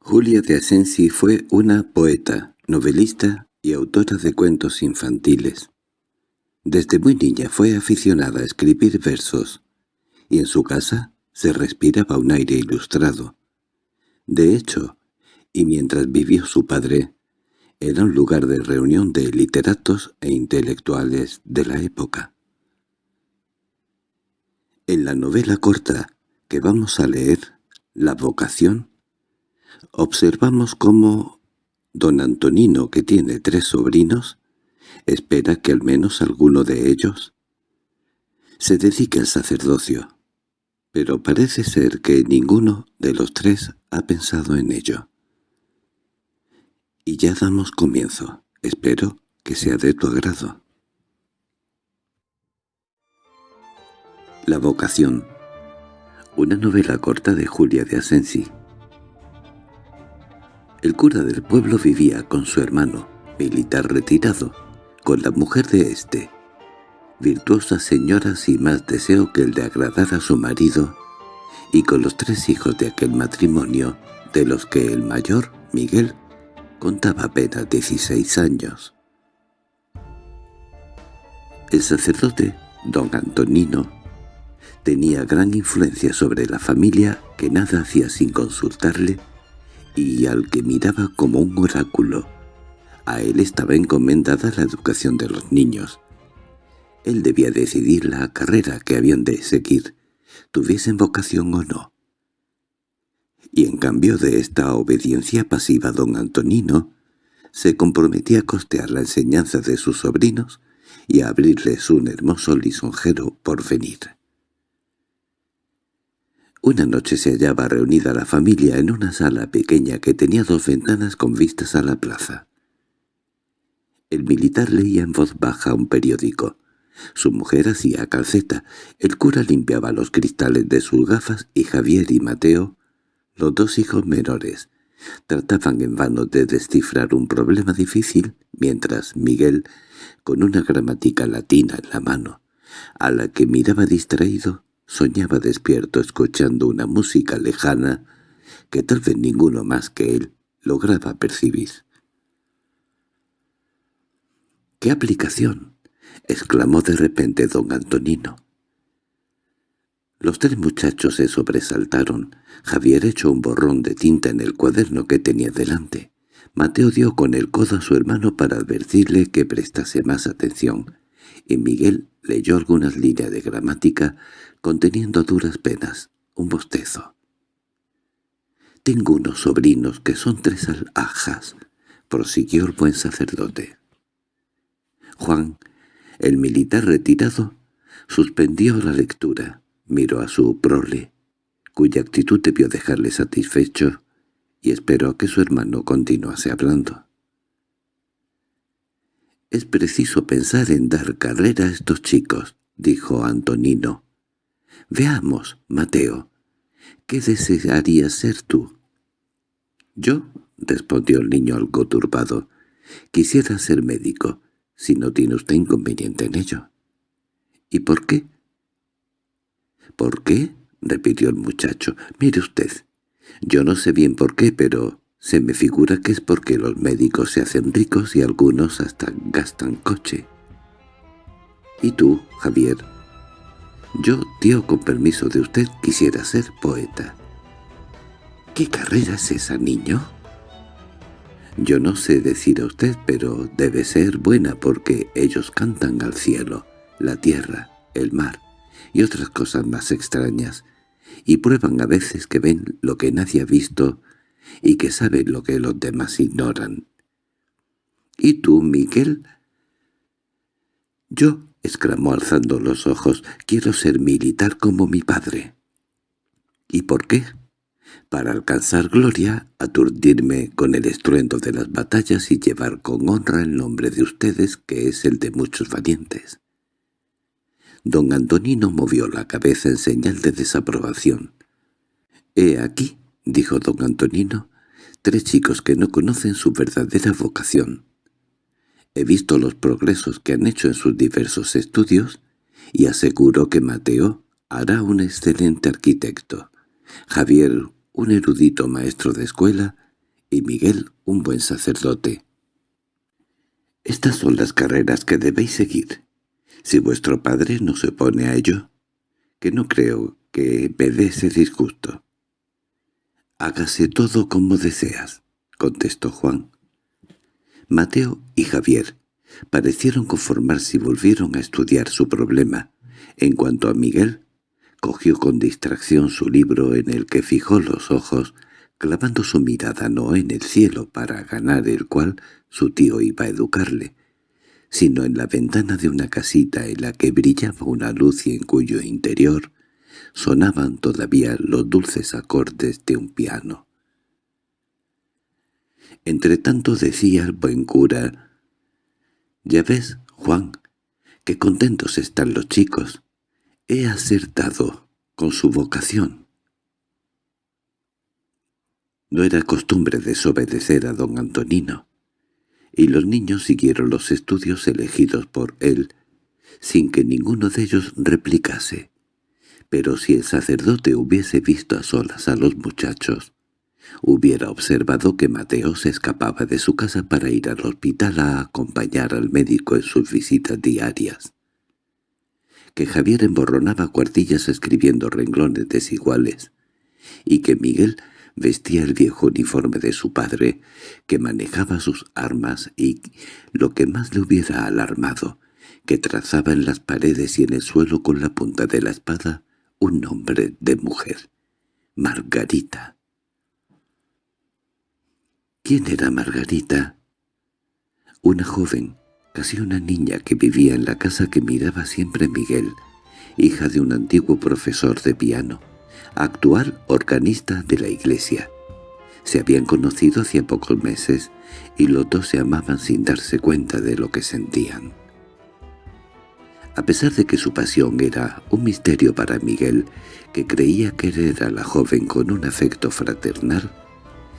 Julia de Asensi fue una poeta, novelista y autora de cuentos infantiles. Desde muy niña fue aficionada a escribir versos, y en su casa se respiraba un aire ilustrado. De hecho, y mientras vivió su padre, era un lugar de reunión de literatos e intelectuales de la época. En la novela corta que vamos a leer, La vocación, observamos cómo don Antonino, que tiene tres sobrinos, espera que al menos alguno de ellos se dedique al sacerdocio, pero parece ser que ninguno de los tres ha pensado en ello. Y ya damos comienzo. Espero que sea de tu agrado. La vocación. Una novela corta de Julia de Asensi. El cura del pueblo vivía con su hermano, militar retirado, con la mujer de éste, virtuosa señora sin más deseo que el de agradar a su marido, y con los tres hijos de aquel matrimonio, de los que el mayor, Miguel, contaba apenas 16 años. El sacerdote, don Antonino, tenía gran influencia sobre la familia que nada hacía sin consultarle y al que miraba como un oráculo. A él estaba encomendada la educación de los niños. Él debía decidir la carrera que habían de seguir, tuviesen vocación o no. Y en cambio de esta obediencia pasiva don Antonino, se comprometía a costear la enseñanza de sus sobrinos y a abrirles un hermoso lisonjero porvenir. Una noche se hallaba reunida la familia en una sala pequeña que tenía dos ventanas con vistas a la plaza. El militar leía en voz baja un periódico. Su mujer hacía calceta, el cura limpiaba los cristales de sus gafas y Javier y Mateo, los dos hijos menores, trataban en vano de descifrar un problema difícil, mientras Miguel, con una gramática latina en la mano, a la que miraba distraído, Soñaba despierto escuchando una música lejana que tal vez ninguno más que él lograba percibir. —¡Qué aplicación! —exclamó de repente don Antonino. Los tres muchachos se sobresaltaron. Javier echó un borrón de tinta en el cuaderno que tenía delante. Mateo dio con el codo a su hermano para advertirle que prestase más atención, y Miguel leyó algunas líneas de gramática conteniendo duras penas, un bostezo. «Tengo unos sobrinos que son tres alhajas», prosiguió el buen sacerdote. Juan, el militar retirado, suspendió la lectura, miró a su prole, cuya actitud debió dejarle satisfecho, y esperó que su hermano continuase hablando. «Es preciso pensar en dar carrera a estos chicos», dijo Antonino. «Veamos, Mateo, ¿qué desearías ser tú?» «Yo», respondió el niño algo turbado, «quisiera ser médico, si no tiene usted inconveniente en ello». «¿Y por qué?» «¿Por qué?» repitió el muchacho. «Mire usted, yo no sé bien por qué, pero se me figura que es porque los médicos se hacen ricos y algunos hasta gastan coche». «¿Y tú, Javier?» Yo, tío, con permiso de usted, quisiera ser poeta. —¿Qué carrera es esa, niño? Yo no sé decir a usted, pero debe ser buena porque ellos cantan al cielo, la tierra, el mar y otras cosas más extrañas, y prueban a veces que ven lo que nadie ha visto y que saben lo que los demás ignoran. —¿Y tú, Miguel? —Yo —exclamó alzando los ojos—, quiero ser militar como mi padre. —¿Y por qué? —Para alcanzar gloria, aturdirme con el estruendo de las batallas y llevar con honra el nombre de ustedes, que es el de muchos valientes. Don Antonino movió la cabeza en señal de desaprobación. «He aquí», dijo don Antonino, «tres chicos que no conocen su verdadera vocación. He visto los progresos que han hecho en sus diversos estudios y aseguro que Mateo hará un excelente arquitecto, Javier un erudito maestro de escuela y Miguel un buen sacerdote. Estas son las carreras que debéis seguir. Si vuestro padre no se opone a ello, que no creo que me dé ese disgusto. «Hágase todo como deseas», contestó Juan. Mateo y Javier parecieron conformarse y volvieron a estudiar su problema. En cuanto a Miguel, cogió con distracción su libro en el que fijó los ojos, clavando su mirada no en el cielo para ganar el cual su tío iba a educarle, sino en la ventana de una casita en la que brillaba una luz y en cuyo interior sonaban todavía los dulces acordes de un piano. Entretanto decía el buen cura, «Ya ves, Juan, qué contentos están los chicos. He acertado con su vocación». No era costumbre desobedecer a don Antonino, y los niños siguieron los estudios elegidos por él, sin que ninguno de ellos replicase. Pero si el sacerdote hubiese visto a solas a los muchachos, hubiera observado que Mateo se escapaba de su casa para ir al hospital a acompañar al médico en sus visitas diarias, que Javier emborronaba cuartillas escribiendo renglones desiguales, y que Miguel vestía el viejo uniforme de su padre, que manejaba sus armas y, lo que más le hubiera alarmado, que trazaba en las paredes y en el suelo con la punta de la espada un nombre de mujer, Margarita. ¿Quién era Margarita? Una joven, casi una niña que vivía en la casa que miraba siempre Miguel, hija de un antiguo profesor de piano actual organista de la iglesia. Se habían conocido hacía pocos meses y los dos se amaban sin darse cuenta de lo que sentían. A pesar de que su pasión era un misterio para Miguel, que creía querer a la joven con un afecto fraternal,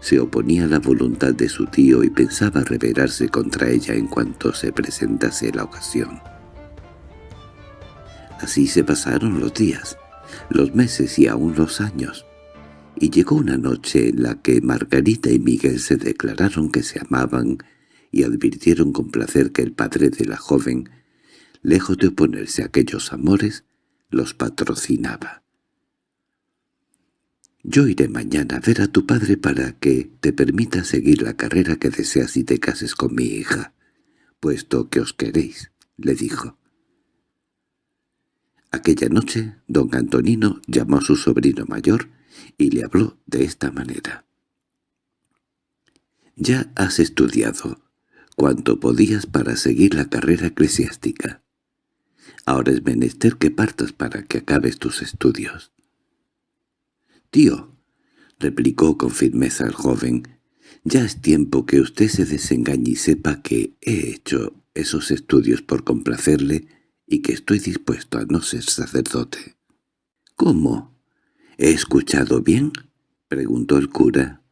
se oponía a la voluntad de su tío y pensaba rebelarse contra ella en cuanto se presentase la ocasión. Así se pasaron los días, los meses y aún los años. Y llegó una noche en la que Margarita y Miguel se declararon que se amaban y advirtieron con placer que el padre de la joven, lejos de oponerse a aquellos amores, los patrocinaba. «Yo iré mañana a ver a tu padre para que te permita seguir la carrera que deseas y te cases con mi hija, puesto que os queréis», le dijo. Aquella noche don Antonino llamó a su sobrino mayor y le habló de esta manera. «Ya has estudiado cuanto podías para seguir la carrera eclesiástica. Ahora es menester que partas para que acabes tus estudios». «Tío», replicó con firmeza el joven, «ya es tiempo que usted se desengañe y sepa que he hecho esos estudios por complacerle y que estoy dispuesto a no ser sacerdote. —¿Cómo? ¿He escuchado bien? —preguntó el cura.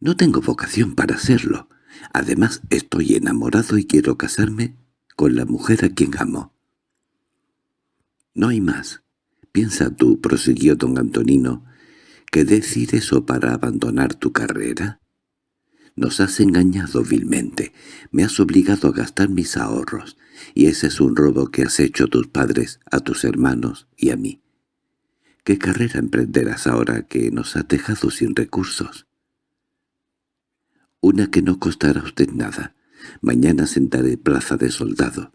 —No tengo vocación para serlo. Además estoy enamorado y quiero casarme con la mujer a quien amo. —No hay más. Piensa tú —prosiguió don Antonino— que decir eso para abandonar tu carrera. Nos has engañado vilmente, me has obligado a gastar mis ahorros, y ese es un robo que has hecho a tus padres, a tus hermanos y a mí. ¿Qué carrera emprenderás ahora que nos has dejado sin recursos? Una que no costará a usted nada. Mañana sentaré plaza de soldado.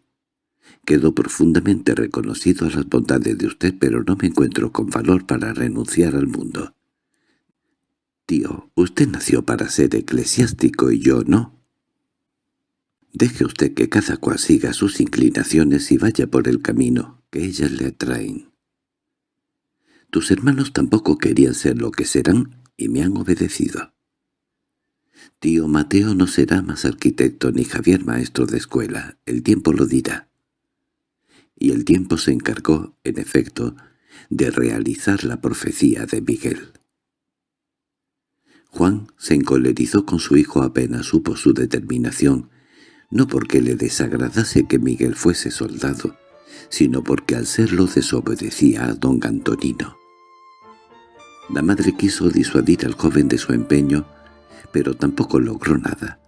Quedo profundamente reconocido a las bondades de usted, pero no me encuentro con valor para renunciar al mundo. Tío, usted nació para ser eclesiástico y yo no. Deje usted que cada cual siga sus inclinaciones y vaya por el camino que ellas le atraen. Tus hermanos tampoco querían ser lo que serán y me han obedecido. Tío Mateo no será más arquitecto ni Javier maestro de escuela, el tiempo lo dirá. Y el tiempo se encargó, en efecto, de realizar la profecía de Miguel. Juan se encolerizó con su hijo apenas supo su determinación, no porque le desagradase que Miguel fuese soldado, sino porque al serlo desobedecía a don Antonino. La madre quiso disuadir al joven de su empeño, pero tampoco logró nada.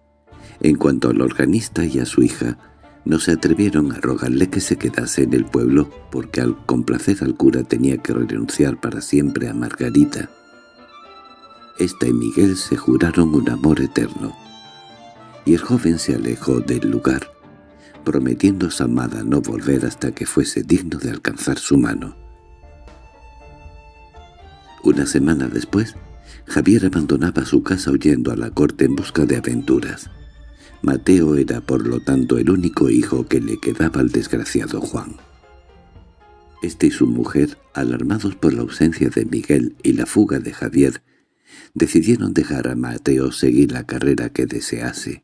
En cuanto al organista y a su hija, no se atrevieron a rogarle que se quedase en el pueblo porque al complacer al cura tenía que renunciar para siempre a Margarita. Esta y Miguel se juraron un amor eterno, y el joven se alejó del lugar, prometiendo a su amada no volver hasta que fuese digno de alcanzar su mano. Una semana después, Javier abandonaba su casa huyendo a la corte en busca de aventuras. Mateo era por lo tanto el único hijo que le quedaba al desgraciado Juan. Este y su mujer, alarmados por la ausencia de Miguel y la fuga de Javier, decidieron dejar a Mateo seguir la carrera que desease,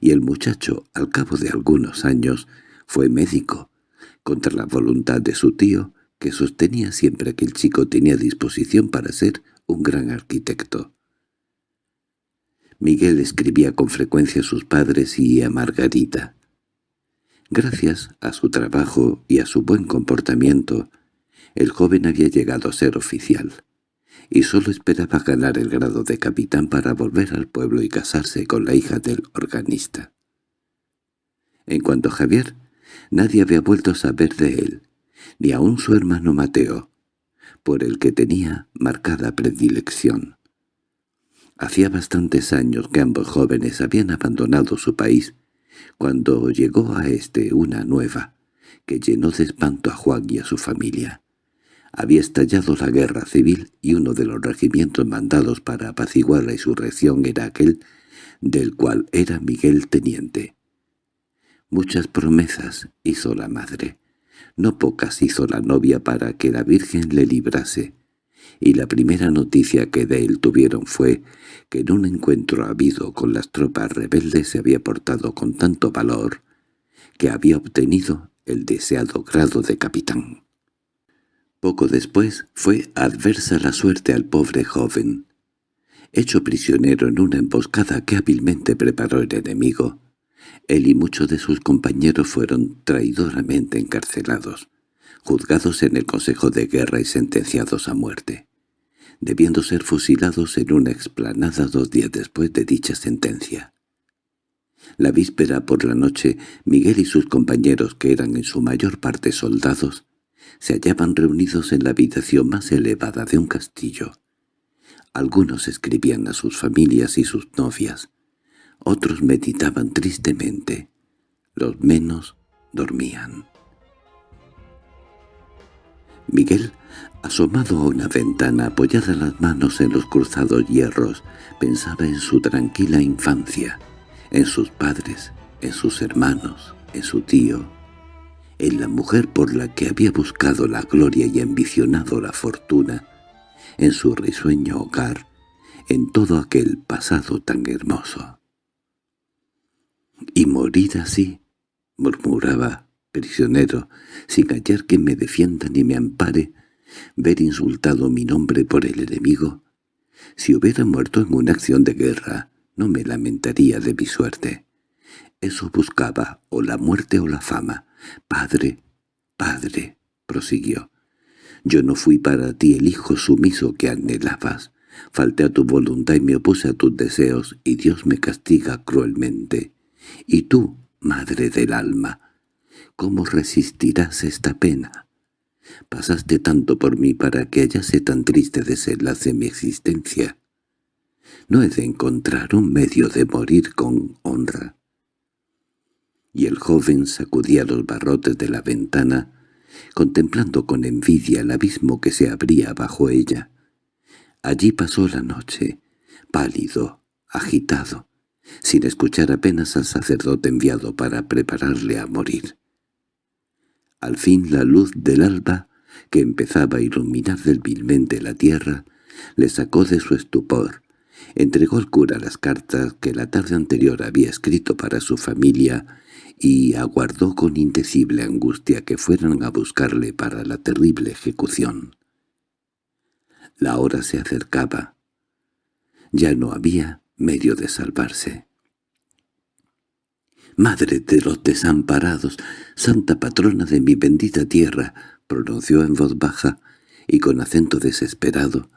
y el muchacho, al cabo de algunos años, fue médico, contra la voluntad de su tío, que sostenía siempre que el chico tenía disposición para ser un gran arquitecto. Miguel escribía con frecuencia a sus padres y a Margarita. Gracias a su trabajo y a su buen comportamiento, el joven había llegado a ser oficial, y solo esperaba ganar el grado de capitán para volver al pueblo y casarse con la hija del organista. En cuanto a Javier, nadie había vuelto a saber de él, ni aun su hermano Mateo, por el que tenía marcada predilección. Hacía bastantes años que ambos jóvenes habían abandonado su país, cuando llegó a este una nueva, que llenó de espanto a Juan y a su familia. Había estallado la guerra civil y uno de los regimientos mandados para apaciguar la insurrección era aquel del cual era Miguel teniente. Muchas promesas hizo la madre, no pocas hizo la novia para que la Virgen le librase, y la primera noticia que de él tuvieron fue que en un encuentro habido con las tropas rebeldes se había portado con tanto valor que había obtenido el deseado grado de capitán. Poco después fue adversa la suerte al pobre joven. Hecho prisionero en una emboscada que hábilmente preparó el enemigo, él y muchos de sus compañeros fueron traidoramente encarcelados juzgados en el Consejo de Guerra y sentenciados a muerte, debiendo ser fusilados en una explanada dos días después de dicha sentencia. La víspera por la noche, Miguel y sus compañeros, que eran en su mayor parte soldados, se hallaban reunidos en la habitación más elevada de un castillo. Algunos escribían a sus familias y sus novias, otros meditaban tristemente, los menos dormían. Miguel, asomado a una ventana apoyada las manos en los cruzados hierros, pensaba en su tranquila infancia, en sus padres, en sus hermanos, en su tío, en la mujer por la que había buscado la gloria y ambicionado la fortuna, en su risueño hogar, en todo aquel pasado tan hermoso. —Y morir así —murmuraba prisionero, sin hallar que me defienda ni me ampare, ver insultado mi nombre por el enemigo. Si hubiera muerto en una acción de guerra, no me lamentaría de mi suerte. Eso buscaba, o la muerte o la fama. Padre, padre, prosiguió. Yo no fui para ti el hijo sumiso que anhelabas. Falté a tu voluntad y me opuse a tus deseos, y Dios me castiga cruelmente. Y tú, madre del alma, ¿Cómo resistirás esta pena? Pasaste tanto por mí para que hallase tan triste desenlace mi existencia. No he de encontrar un medio de morir con honra. Y el joven sacudía los barrotes de la ventana, contemplando con envidia el abismo que se abría bajo ella. Allí pasó la noche, pálido, agitado, sin escuchar apenas al sacerdote enviado para prepararle a morir. Al fin la luz del alba, que empezaba a iluminar débilmente la tierra, le sacó de su estupor. Entregó al cura las cartas que la tarde anterior había escrito para su familia y aguardó con indecible angustia que fueran a buscarle para la terrible ejecución. La hora se acercaba. Ya no había medio de salvarse. «Madre de los desamparados, santa patrona de mi bendita tierra», pronunció en voz baja y con acento desesperado.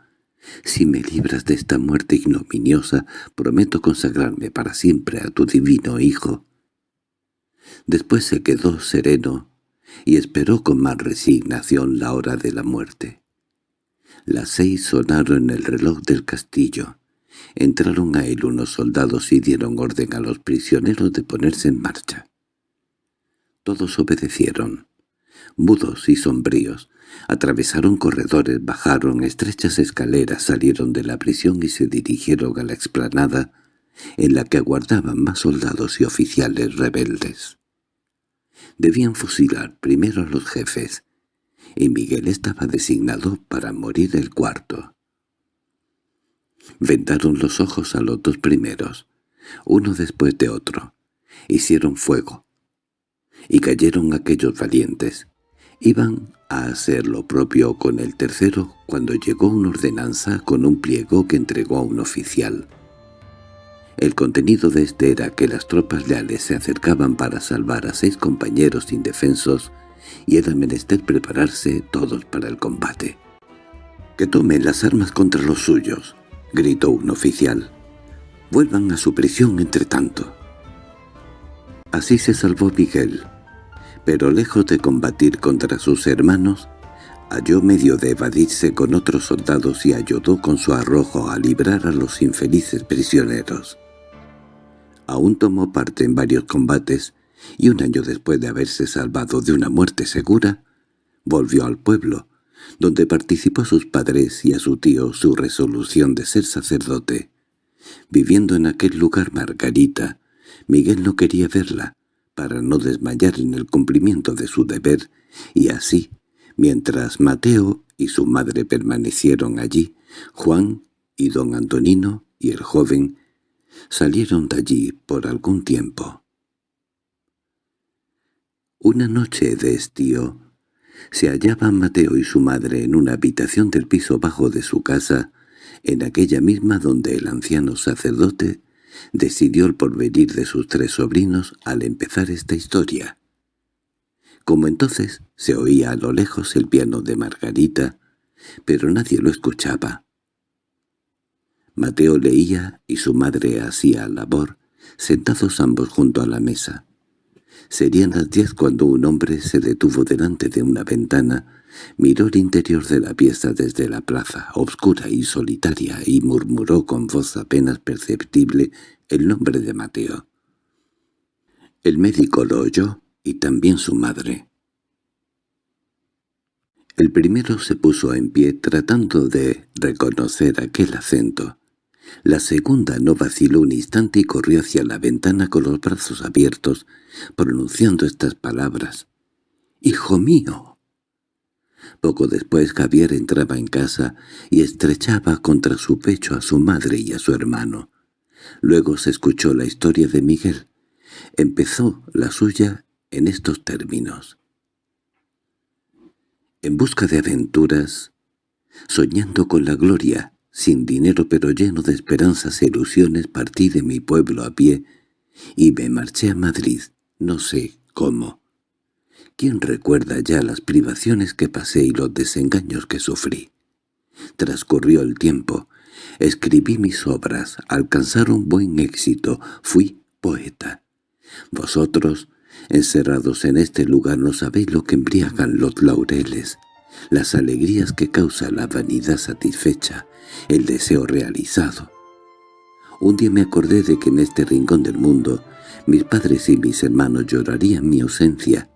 Si me libras de esta muerte ignominiosa, prometo consagrarme para siempre a tu divino Hijo. Después se quedó sereno y esperó con más resignación la hora de la muerte. Las seis sonaron el reloj del castillo. Entraron a él unos soldados y dieron orden a los prisioneros de ponerse en marcha. Todos obedecieron. Mudos y sombríos, atravesaron corredores, bajaron estrechas escaleras, salieron de la prisión y se dirigieron a la explanada, en la que aguardaban más soldados y oficiales rebeldes. Debían fusilar primero a los jefes, y Miguel estaba designado para morir el cuarto. Vendaron los ojos a los dos primeros, uno después de otro. Hicieron fuego. Y cayeron aquellos valientes. Iban a hacer lo propio con el tercero cuando llegó una ordenanza con un pliego que entregó a un oficial. El contenido de este era que las tropas leales se acercaban para salvar a seis compañeros indefensos y era menester prepararse todos para el combate. «Que tomen las armas contra los suyos», gritó un oficial. «Vuelvan a su prisión entre tanto». Así se salvó Miguel, pero lejos de combatir contra sus hermanos, halló medio de evadirse con otros soldados y ayudó con su arrojo a librar a los infelices prisioneros. Aún tomó parte en varios combates, y un año después de haberse salvado de una muerte segura, volvió al pueblo, donde participó a sus padres y a su tío su resolución de ser sacerdote. Viviendo en aquel lugar Margarita, Miguel no quería verla, para no desmayar en el cumplimiento de su deber, y así, mientras Mateo y su madre permanecieron allí, Juan y don Antonino y el joven salieron de allí por algún tiempo. Una noche de estío, se hallaban Mateo y su madre en una habitación del piso bajo de su casa, en aquella misma donde el anciano sacerdote decidió el porvenir de sus tres sobrinos al empezar esta historia. Como entonces se oía a lo lejos el piano de Margarita, pero nadie lo escuchaba. Mateo leía y su madre hacía labor, sentados ambos junto a la mesa. Serían las diez cuando un hombre se detuvo delante de una ventana, miró el interior de la pieza desde la plaza, obscura y solitaria, y murmuró con voz apenas perceptible el nombre de Mateo. El médico lo oyó, y también su madre. El primero se puso en pie tratando de reconocer aquel acento. La segunda no vaciló un instante y corrió hacia la ventana con los brazos abiertos, pronunciando estas palabras. «¡Hijo mío!». Poco después Javier entraba en casa y estrechaba contra su pecho a su madre y a su hermano. Luego se escuchó la historia de Miguel. Empezó la suya en estos términos. En busca de aventuras, soñando con la gloria, sin dinero pero lleno de esperanzas e ilusiones partí de mi pueblo a pie y me marché a Madrid, no sé cómo. ¿Quién recuerda ya las privaciones que pasé y los desengaños que sufrí? Transcurrió el tiempo, escribí mis obras, alcanzaron buen éxito, fui poeta. Vosotros, encerrados en este lugar, no sabéis lo que embriagan los laureles, las alegrías que causa la vanidad satisfecha, el deseo realizado. Un día me acordé de que en este rincón del mundo mis padres y mis hermanos llorarían mi ausencia.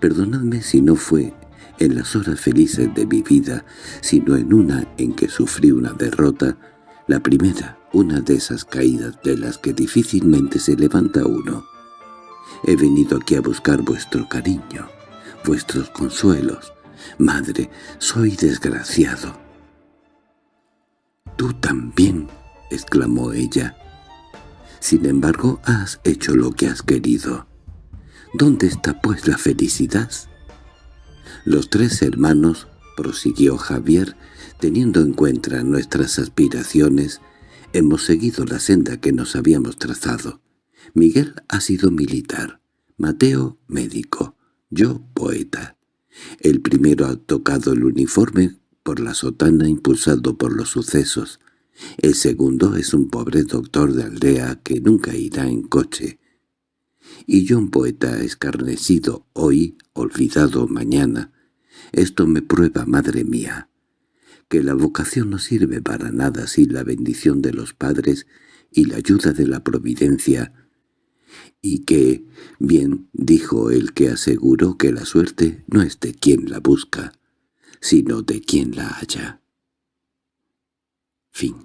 Perdonadme si no fue en las horas felices de mi vida, sino en una en que sufrí una derrota, la primera, una de esas caídas de las que difícilmente se levanta uno. He venido aquí a buscar vuestro cariño, vuestros consuelos. Madre, soy desgraciado. «Tú también», exclamó ella. «Sin embargo, has hecho lo que has querido. ¿Dónde está pues la felicidad?» Los tres hermanos, prosiguió Javier, teniendo en cuenta nuestras aspiraciones, hemos seguido la senda que nos habíamos trazado. Miguel ha sido militar, Mateo médico, yo poeta. El primero ha tocado el uniforme por la sotana impulsado por los sucesos. El segundo es un pobre doctor de aldea que nunca irá en coche. Y yo un poeta escarnecido hoy, olvidado mañana. Esto me prueba, madre mía, que la vocación no sirve para nada sin la bendición de los padres y la ayuda de la providencia, y que, bien dijo el que aseguró que la suerte no es de quien la busca, sino de quien la halla. Fin